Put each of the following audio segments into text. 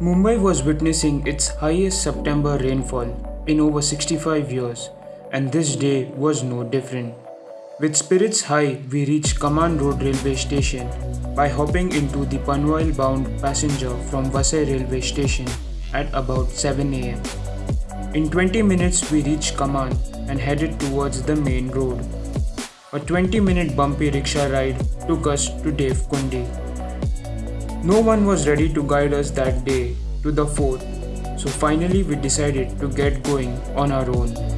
Mumbai was witnessing its highest September rainfall in over 65 years, and this day was no different. With spirits high, we reached Kaman Road railway station by hopping into the Panvel bound passenger from Vasai railway station at about 7 am. In 20 minutes, we reached Kaman and headed towards the main road. A 20 minute bumpy rickshaw ride took us to Devkundi. No one was ready to guide us that day to the fort, so finally we decided to get going on our own.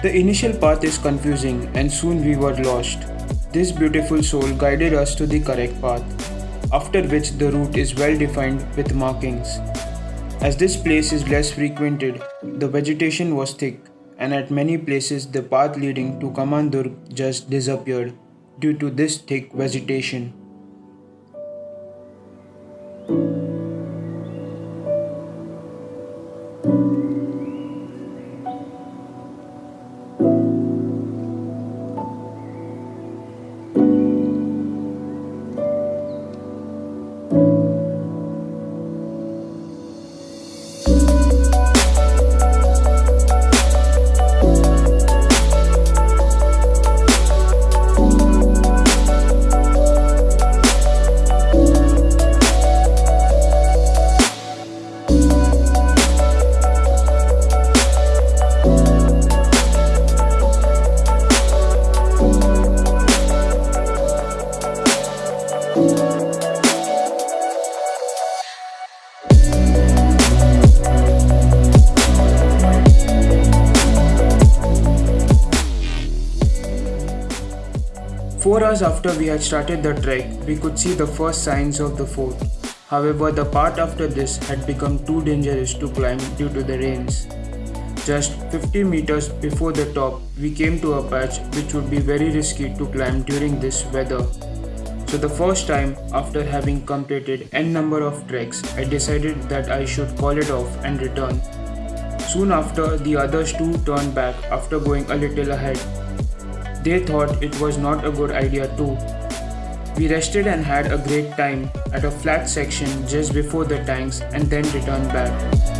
The initial path is confusing and soon we were lost. This beautiful soul guided us to the correct path, after which the route is well defined with markings. As this place is less frequented, the vegetation was thick, and at many places the path leading to Kamandurg just disappeared due to this thick vegetation. Four hours after we had started the trek, we could see the first signs of the fort. However, the part after this had become too dangerous to climb due to the rains. Just 50 meters before the top, we came to a patch which would be very risky to climb during this weather. So the first time, after having completed n number of treks, I decided that I should call it off and return. Soon after, the others too turned back after going a little ahead they thought it was not a good idea too. We rested and had a great time at a flat section just before the tanks and then returned back.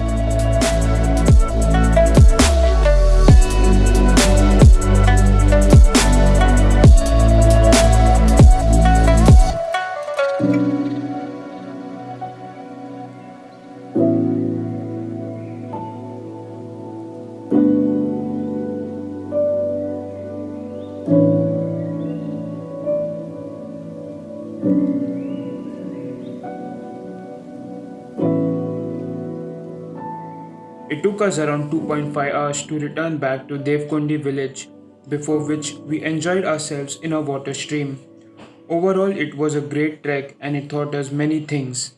It took us around 2.5 hours to return back to Devkundi village, before which we enjoyed ourselves in a water stream. Overall, it was a great trek and it taught us many things.